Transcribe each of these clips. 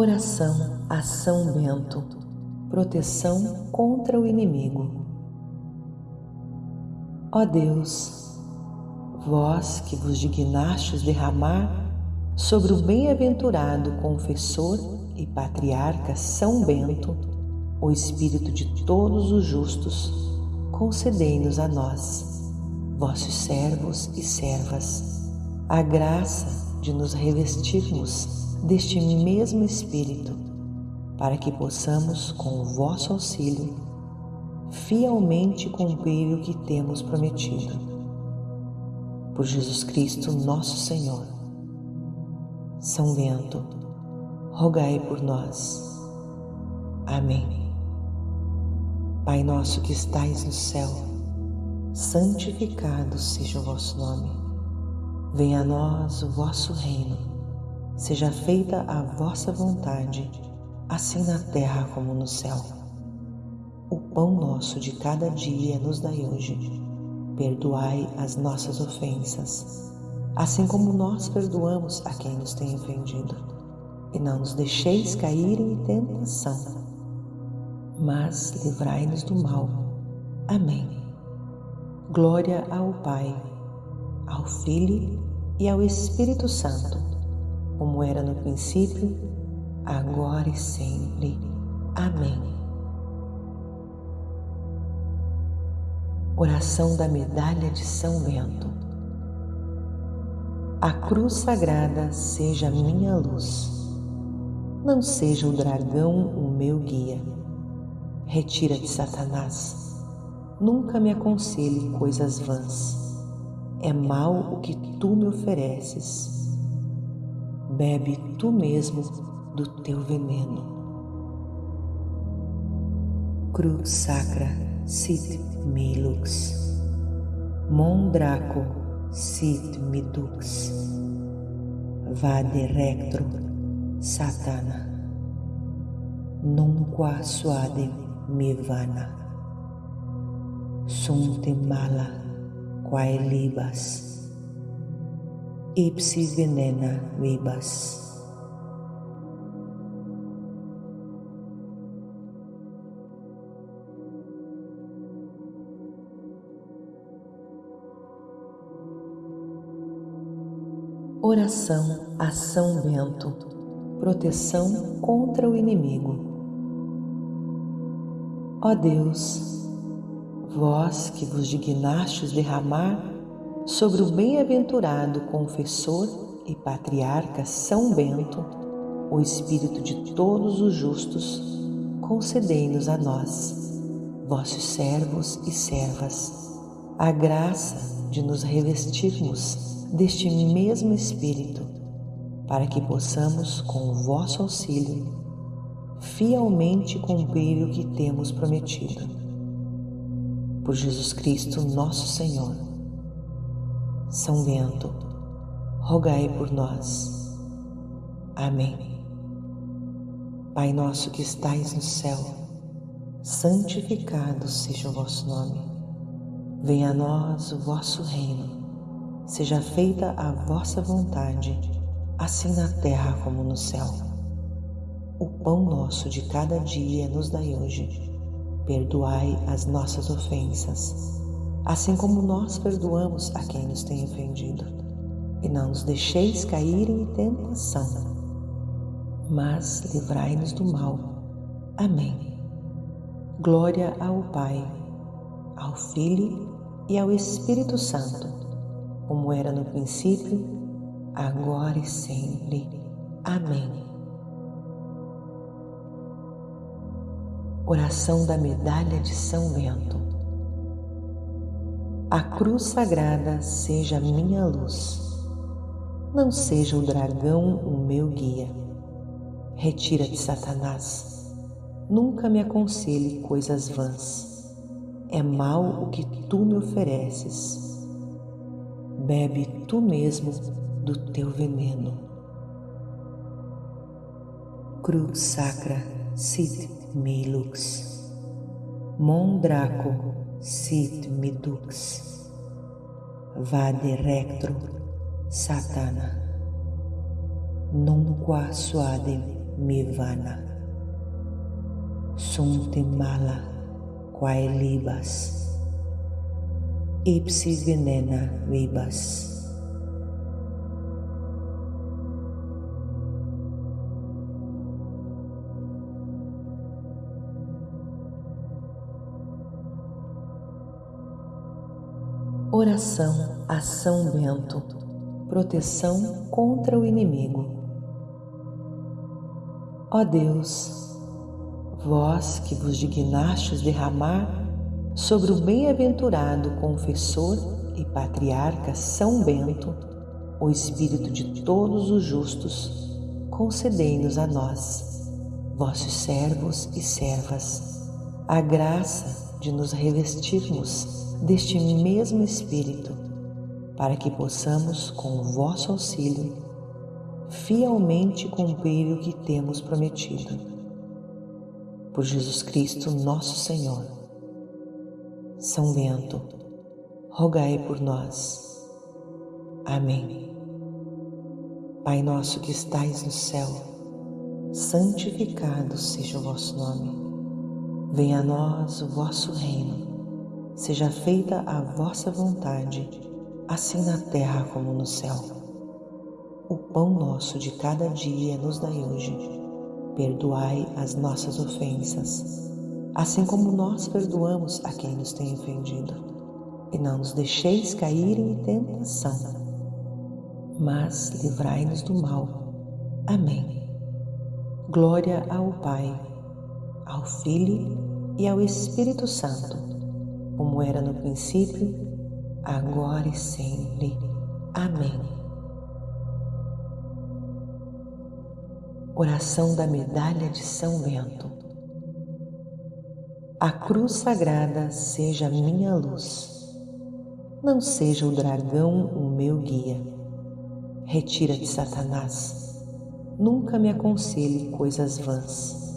Oração a São Bento, proteção contra o inimigo. Ó Deus, vós que vos dignastes derramar sobre o bem-aventurado confessor e patriarca São Bento o espírito de todos os justos, concedei-nos a nós, vossos servos e servas, a graça de nos revestirmos deste mesmo Espírito, para que possamos, com o vosso auxílio, fielmente cumprir o que temos prometido. Por Jesus Cristo, nosso Senhor. São Bento, rogai por nós. Amém. Pai nosso que estais no céu, santificado seja o vosso nome. Venha a nós o vosso reino Seja feita a vossa vontade, assim na terra como no céu. O pão nosso de cada dia nos dai hoje. Perdoai as nossas ofensas, assim como nós perdoamos a quem nos tem ofendido. E não nos deixeis cair em tentação, mas livrai-nos do mal. Amém. Glória ao Pai, ao Filho e ao Espírito Santo como era no princípio, agora e sempre. Amém. Oração da Medalha de São Bento. A cruz sagrada seja minha luz, não seja o dragão o meu guia. Retira-te, Satanás, nunca me aconselhe coisas vãs. É mal o que tu me ofereces bebe tu mesmo do teu veneno. Crux sacra sit me lux, mondraco sit me dux, vade rectro satana, nunqua suade me vana, sunte mala quae libas, ipsi venena vibas. Oração a São Bento, proteção contra o inimigo. Ó Deus, vós que vos dignastes derramar sobre o bem-aventurado confessor e patriarca São Bento, o Espírito de todos os justos, concedei-nos a nós, vossos servos e servas, a graça de nos revestirmos deste mesmo Espírito, para que possamos, com o vosso auxílio, fielmente cumprir o que temos prometido. Por Jesus Cristo, nosso Senhor são Bento, rogai por nós. Amém. Pai nosso que estais no céu, santificado seja o vosso nome. Venha a nós o vosso reino. Seja feita a vossa vontade, assim na terra como no céu. O pão nosso de cada dia nos dai hoje. Perdoai as nossas ofensas assim como nós perdoamos a quem nos tem ofendido. E não nos deixeis cair em tentação, mas livrai-nos do mal. Amém. Glória ao Pai, ao Filho e ao Espírito Santo, como era no princípio, agora e sempre. Amém. Oração da Medalha de São Bento. A cruz sagrada seja minha luz, não seja o dragão o meu guia. Retira-te, Satanás, nunca me aconselhe coisas vãs. É mal o que tu me ofereces. Bebe tu mesmo do teu veneno. Crux sacra sit me lux. Mondraco sit mi dux. Vade rectro satana. Non qua suade mi vana. Sunt mala quae libas. Ipsi venena vibas. Oração a São Bento, proteção contra o inimigo. Ó Deus, vós que vos dignastes derramar sobre o bem-aventurado confessor e patriarca São Bento o espírito de todos os justos, concedei-nos a nós, vossos servos e servas, a graça de nos revestirmos deste mesmo Espírito, para que possamos, com o vosso auxílio, fielmente cumprir o que temos prometido. Por Jesus Cristo, nosso Senhor. São Bento, rogai por nós. Amém. Pai nosso que estais no céu, santificado seja o vosso nome. Venha a nós o vosso reino Seja feita a vossa vontade, assim na terra como no céu. O pão nosso de cada dia nos dai hoje. Perdoai as nossas ofensas, assim como nós perdoamos a quem nos tem ofendido. E não nos deixeis cair em tentação, mas livrai-nos do mal. Amém. Glória ao Pai, ao Filho e ao Espírito Santo como era no princípio, agora e sempre. Amém. Oração da Medalha de São Bento. A cruz sagrada seja minha luz, não seja o dragão o meu guia. Retira-te, Satanás, nunca me aconselhe coisas vãs.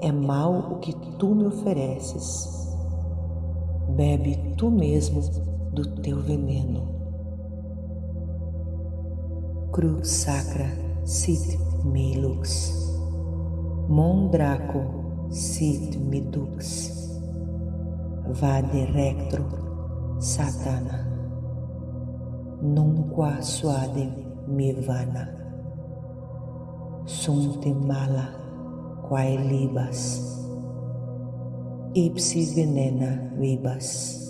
É mal o que tu me ofereces. Bebe tu mesmo do teu veneno. Crux sacra sit me lux, mondraco sit me dux, vade rectro satana, nunqua suade me vana, sunte mala quae libas, ipsi venena vibas.